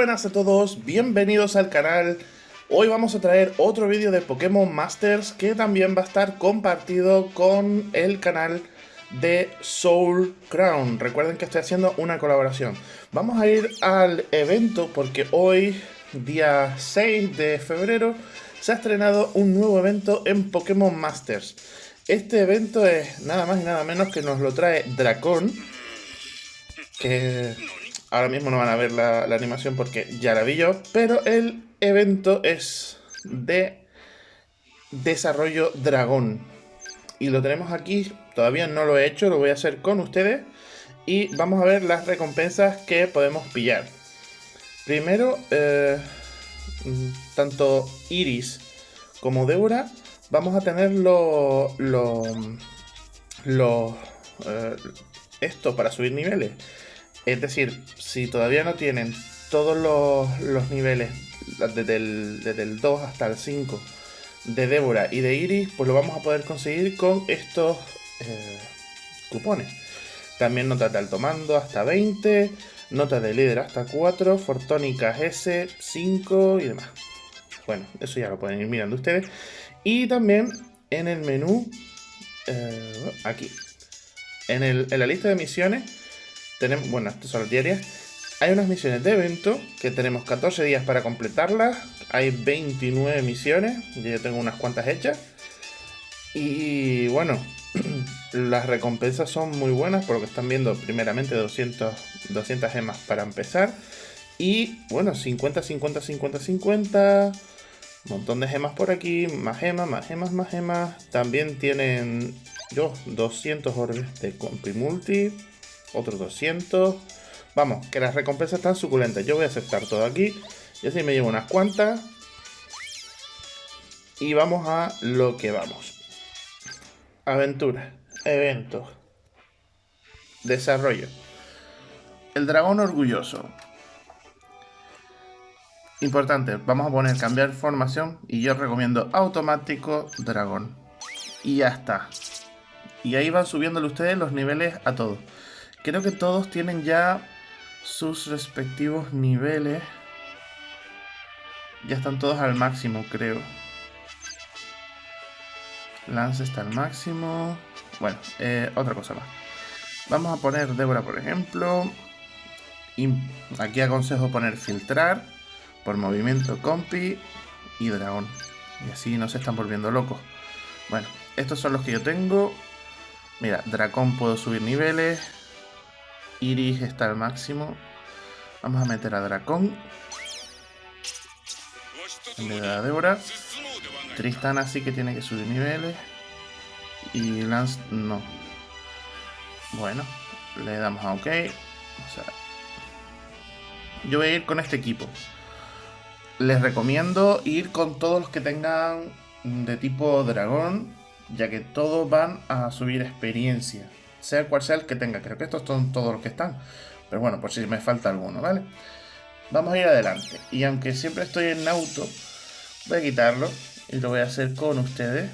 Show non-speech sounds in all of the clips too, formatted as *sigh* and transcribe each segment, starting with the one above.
Buenas a todos, bienvenidos al canal. Hoy vamos a traer otro vídeo de Pokémon Masters que también va a estar compartido con el canal de Soul Crown. Recuerden que estoy haciendo una colaboración. Vamos a ir al evento porque hoy, día 6 de febrero, se ha estrenado un nuevo evento en Pokémon Masters. Este evento es nada más y nada menos que nos lo trae Dracon, que Ahora mismo no van a ver la, animación porque ya la vi yo, pero el evento es de desarrollo dragón. Y lo tenemos aquí, todavía no lo he hecho, lo voy a hacer con ustedes. Y vamos a ver las recompensas que podemos pillar. Primero, eh, tanto Iris como Deura, vamos a tener lo, lo, eh, esto para subir niveles. Es decir, si todavía no tienen todos los, niveles, desde el, 2 hasta el 5 de Débora y de Iris, pues lo vamos a poder conseguir con estos eh, cupones. También notas de alto mando hasta 20, notas de líder hasta 4, fortónicas S, 5 y demás. Bueno, eso ya lo pueden ir mirando ustedes. Y también en el menú, eh, aquí, en, en la lista de misiones, tenemos, bueno, estas son las diarias. Hay unas misiones de evento que tenemos 14 días para completarlas. Hay 29 misiones, yo tengo unas cuantas hechas. Y bueno, *clears throat* las recompensas son muy buenas por lo que están viendo. Primeramente 200, 200 gemas para empezar. Y bueno, 50, 50, 50, 50. Un montón de gemas por aquí. Más gemas, más gemas, más gemas. También tienen yo 200 orbes de compi multi otros 200. Vamos, que las recompensas están suculentas. Yo voy a aceptar todo aquí. Y así me llevo unas cuantas. Y vamos a lo que vamos. Aventura, eventos, desarrollo. El dragón orgulloso. Importante, vamos a poner cambiar formación y yo recomiendo automático dragón. Y ya está. Y ahí van subiéndole ustedes los niveles a todos. Creo que todos tienen ya sus respectivos niveles. Ya están todos al máximo, creo. Lance está al máximo. Bueno, eh, otra cosa más. Vamos a poner Débora, por ejemplo. Aquí aconsejo poner filtrar por movimiento compi y dragón. Y así no se están volviendo locos. Bueno, estos son los que yo tengo. Mira, dragón puedo subir niveles. Iris está al máximo. Vamos a meter a Dracón. En vez de a Débora. Tristana sí que tiene que subir niveles. Y Lance no. Bueno, le damos a OK. yo voy a ir con este equipo. Les recomiendo ir con todos los que tengan de tipo dragón, ya que todos van a subir experiencia sea cual sea el que tenga. Creo que estos son todos los que están. Pero bueno, por si me falta alguno, ¿vale? Vamos a ir adelante. Y aunque siempre estoy en auto, voy a quitarlo y lo voy a hacer con ustedes.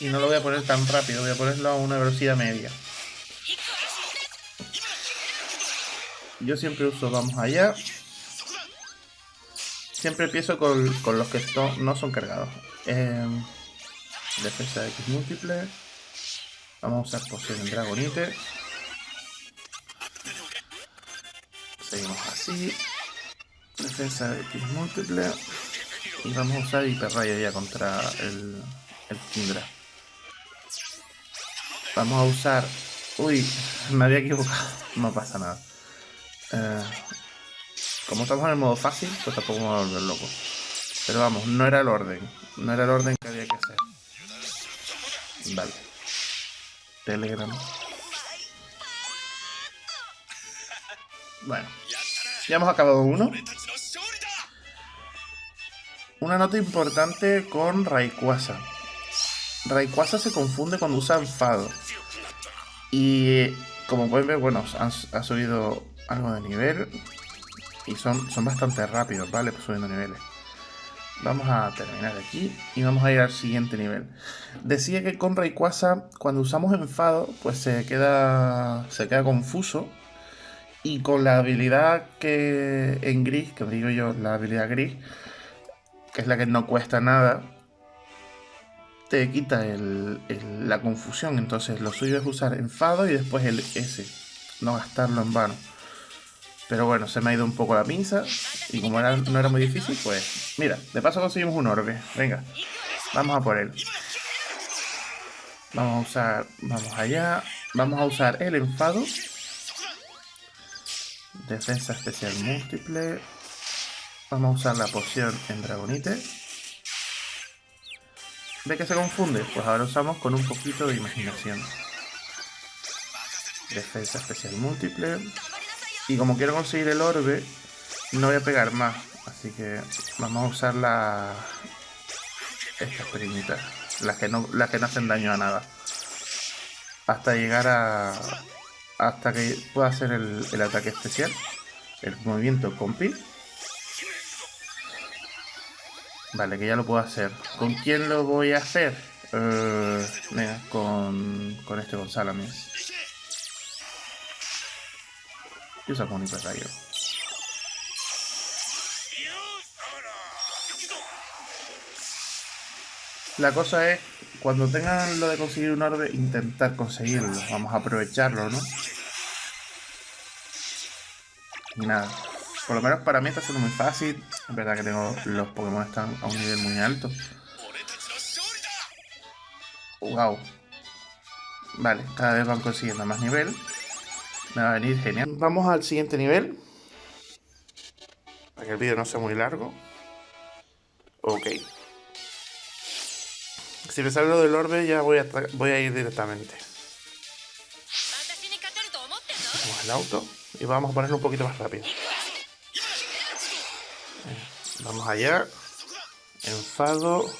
Y no lo voy a poner tan rápido, voy a ponerlo a una velocidad media. Yo siempre uso vamos allá. Siempre empiezo con, los que no son cargados. Eh, Defensa de X múltiple. Vamos a usar poción Dragonite. Seguimos así. Defensa de X múltiple. Y vamos a usar hiperrayo ya contra el, el Kindra. Vamos a usar... Uy, me había equivocado. No pasa nada. Eh, como estamos en el modo fácil, pues tampoco me voy a volver loco. Pero vamos, no era el orden. No era el orden que había que hacer. Vale. Telegram. Bueno. Ya hemos acabado uno. Una nota importante con Rayquaza. Rayquaza se confunde cuando usa enfado. Y como pueden ver, bueno, ha subido algo de nivel. Y son, son bastante rápidos, ¿vale? Pues subiendo niveles. Vamos a terminar aquí y vamos a ir al siguiente nivel. Decía que con Rayquaza, cuando usamos enfado, pues se queda, se queda confuso Y con la habilidad que en gris, que digo yo, la habilidad gris, que es la que no cuesta nada, te quita la confusión. Entonces lo suyo es usar enfado y después el S, no gastarlo en vano. Pero bueno, se me ha ido un poco la pinza. Y como no era muy difícil, pues... Mira, de paso conseguimos un orbe. Venga, vamos a por él. Vamos a usar... Vamos allá. Vamos a usar el enfado. Defensa especial múltiple. Vamos a usar la poción en Dragonite. ¿Ve que se confunde? Pues ahora usamos con un poquito de imaginación. Defensa especial múltiple. Y como quiero conseguir el orbe, no voy a pegar más. Así que vamos a usar la... estas pequeñitas. Las que, no, las que no hacen daño a nada. Hasta llegar a... Hasta que pueda hacer el, ataque especial. El movimiento compi. Vale, que ya lo puedo hacer. ¿Con quién lo voy a hacer? Uh, con, con este Gonzalo usa con hiperrayo. La cosa es, cuando tengan lo de conseguir un orbe, intentar conseguirlo. Vamos a aprovecharlo, ¿no? Y nada. Por lo menos para mí está siendo muy fácil. Es verdad que tengo los Pokémon están a un nivel muy alto. Wow. Vale, cada vez van consiguiendo más nivel. Me va a venir genial. Vamos al siguiente nivel. Para que el vídeo no sea muy largo. Ok. Si me sale lo del orbe ya voy a, ir directamente. Vamos al auto y vamos a ponerlo un poquito más rápido. Vamos allá. Enfado.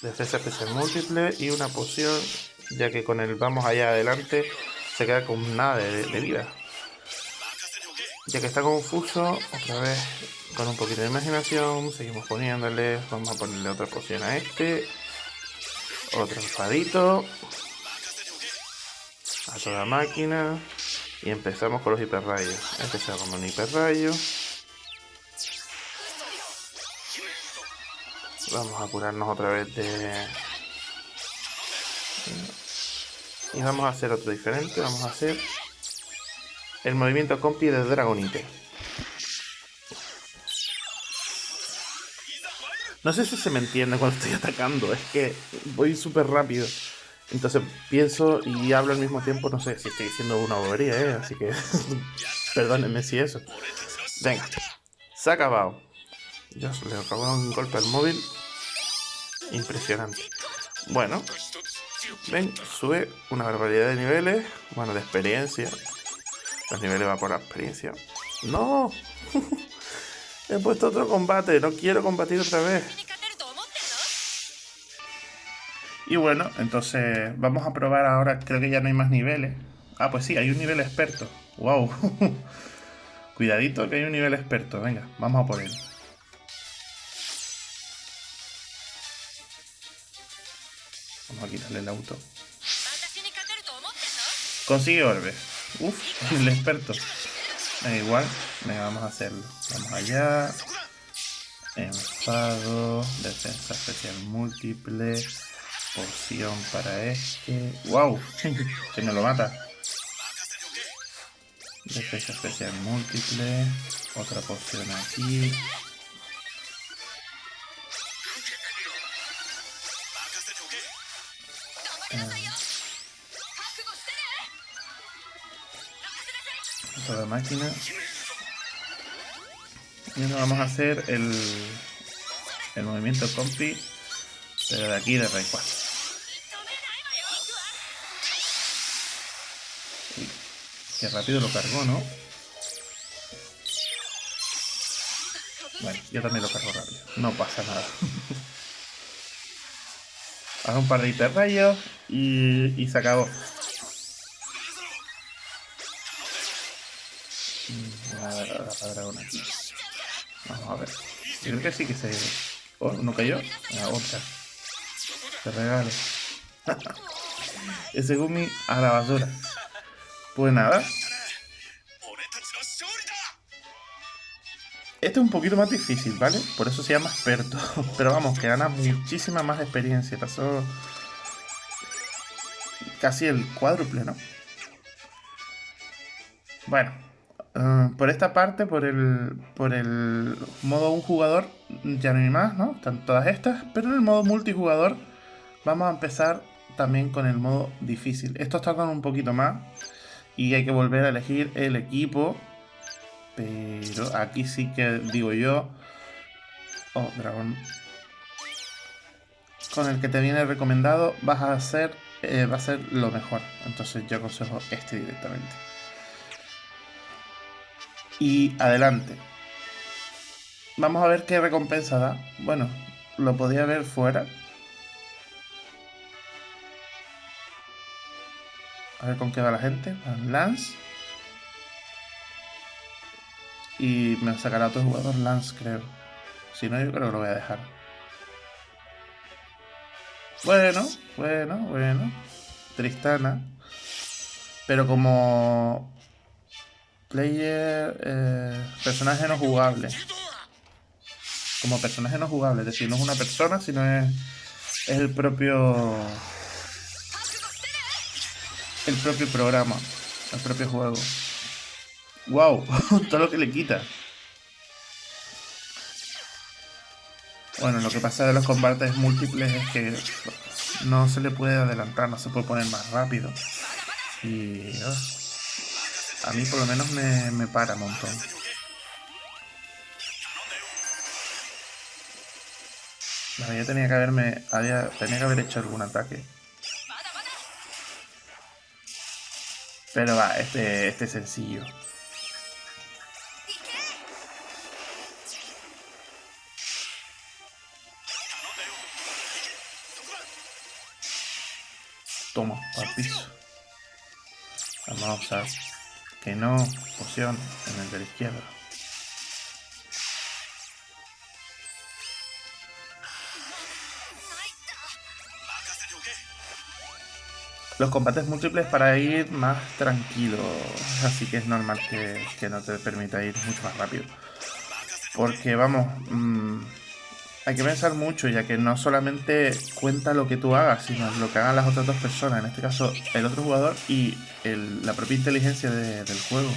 Defensa especial múltiple y una poción. Ya que con el vamos allá adelante se queda con nada de, vida. Ya que está confuso, otra vez con un poquito de imaginación, seguimos poniéndole, vamos a ponerle otra poción a este, otro enfadito, a toda máquina, y empezamos con los hiperrayos. Empezamos con un hiperrayo. Vamos a curarnos otra vez de y vamos a hacer otro diferente. Vamos a hacer el movimiento compi de Dragonite. No sé si se me entiende cuando estoy atacando. Es que voy súper rápido. Entonces pienso y hablo al mismo tiempo. No sé si estoy diciendo una bobería, ¿eh? Así que *laughs* perdónenme si eso. Venga. Se ha acabado. Ya le acabo un golpe al móvil. Impresionante. Bueno, Ven, sube una barbaridad de niveles. Bueno, de experiencia. Los niveles va por la experiencia. ¡No! *laughs* He puesto otro combate. No quiero combatir otra vez. Y bueno, entonces vamos a probar ahora. Creo que ya no hay más niveles. Ah, pues sí, hay un nivel experto. ¡Wow! *laughs* Cuidadito que hay un nivel experto. Venga, vamos a por él. Vamos a quitarle el auto. Consigue orbe. Uf, *laughs* el experto. Da igual. Venga, vamos a hacerlo. Vamos allá. Enfado. Defensa especial múltiple. Poción para este. ¡Wow! *laughs* que me lo mata. Defensa especial múltiple. Otra poción aquí. La máquina. Y ahora vamos a hacer el, el movimiento compi, pero de aquí de Ray 4. Uy, qué rápido lo cargó, ¿no? Bueno, yo también lo cargo rápido. No pasa nada. *laughs* Hago un par de hiperrayos y, y se acabó. Vamos a ver. Creo que sí que se... Oh, ¿no cayó? La otra. Te regalo. *laughs* Ese Gumi a la basura. Pues nada. Este es un poquito más difícil, ¿vale? Por eso se llama experto. *laughs* Pero vamos, que gana muchísima más experiencia. Pasó casi el cuádruple, ¿no? Bueno, eh, por esta parte, por el, por el modo un jugador, ya no hay más, ¿no? Están todas estas. Pero en el modo multijugador vamos a empezar también con el modo difícil. Estos tardan un poquito más y hay que volver a elegir el equipo pero aquí sí que digo yo... Oh, dragón. Con el que te viene recomendado vas a hacer... Eh, va a ser lo mejor. Entonces yo aconsejo este directamente. Y adelante. Vamos a ver qué recompensa da. Bueno, lo podía ver fuera. A ver con qué va la gente. Lance. Y me sacará otro jugador Lance, creo. Si no, yo creo que lo voy a dejar. Bueno, bueno, bueno. Tristana. Pero como player, eh, personaje no jugable. Como personaje no jugable, es decir, no es una persona, sino es, es el propio el propio programa, el propio juego. ¡Wow! *laughs* Todo lo que le quita. Bueno, lo que pasa de los combates múltiples es que no se le puede adelantar, no se puede poner más rápido. Y a mí por lo menos me, me para un montón. yo tenía que haberme. Había, tenía que haber hecho algún ataque. Pero va, este, este es sencillo. Toma, al piso. Vamos a usar que no poción en el de la izquierda. Los combates múltiples para ir más tranquilo, así que es normal que, no te permita ir mucho más rápido. Porque vamos, mmm, hay que pensar mucho, ya que no solamente cuenta lo que tú hagas, sino lo que hagan las otras dos personas, en este caso el otro jugador y la propia inteligencia del juego.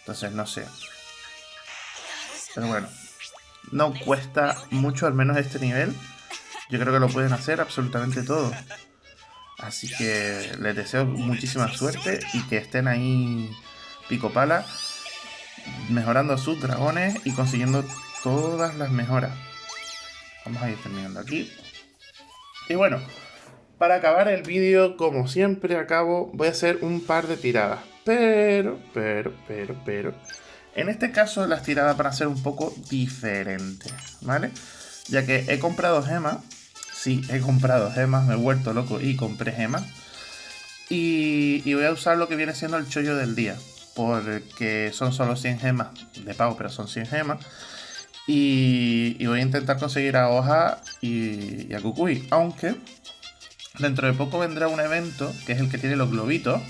Entonces, no sé. Pero bueno, no cuesta mucho, al menos este nivel. Yo creo que lo pueden hacer absolutamente todo. Así que les deseo muchísima suerte y que estén ahí pico pala, mejorando sus dragones y consiguiendo todas las mejoras. Vamos a ir terminando aquí. Y bueno, para acabar el vídeo, como siempre acabo, voy a hacer un par de tiradas. Pero, pero, pero, pero... En este caso las tiradas van a ser un poco diferentes, ¿vale? Ya que he comprado gemas. Sí, he comprado gemas, me he vuelto loco y compré gemas. Y, voy a usar lo que viene siendo el chollo del día. Porque son solo 100 gemas de pago, pero son 100 gemas. Y, voy a intentar conseguir a Hoja y, a Kukui. Aunque dentro de poco vendrá un evento, que es el que tiene los globitos,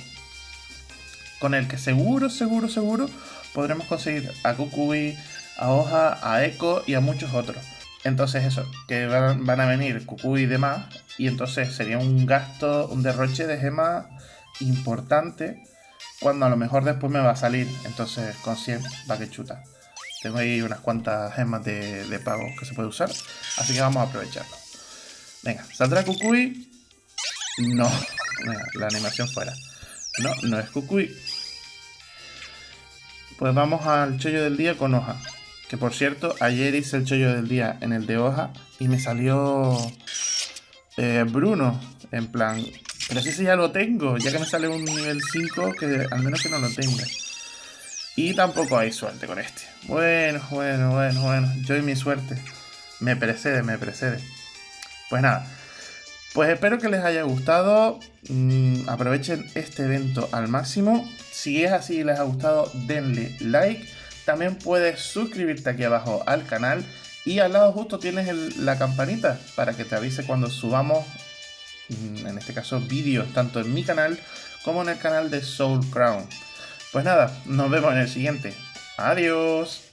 con el que seguro, seguro, seguro podremos conseguir a Kukui, a Hoja, a Echo y a muchos otros. Entonces eso, que van, a venir Kukui y demás, y entonces sería un gasto, un derroche de gemas importante, cuando a lo mejor después me va a salir. Entonces con 100 va que chuta. Tengo ahí unas cuantas gemas de, pago que se puede usar. Así que vamos a aprovecharlo. Venga, ¿saldrá Kukui? No. *laughs* la animación fuera. No, no es Kukui. Pues vamos al chollo del día con hoja. Que por cierto, ayer hice el chollo del día en el de hoja y me salió eh, Bruno. En plan, pero si ese ya lo tengo, ya que me sale un nivel 5, que al menos que no lo tenga. Y tampoco hay suerte con este. Bueno, bueno, bueno, bueno. Yo y mi suerte. Me precede, me precede. Pues nada. Pues espero que les haya gustado. Mm, aprovechen este evento al máximo. Si es así y les ha gustado, denle like. También puedes suscribirte aquí abajo al canal. Y al lado justo tienes la campanita para que te avise cuando subamos, mm, en este caso, vídeos tanto en mi canal como en el canal de Soul Crown. Pues nada, nos vemos en el siguiente. Adiós.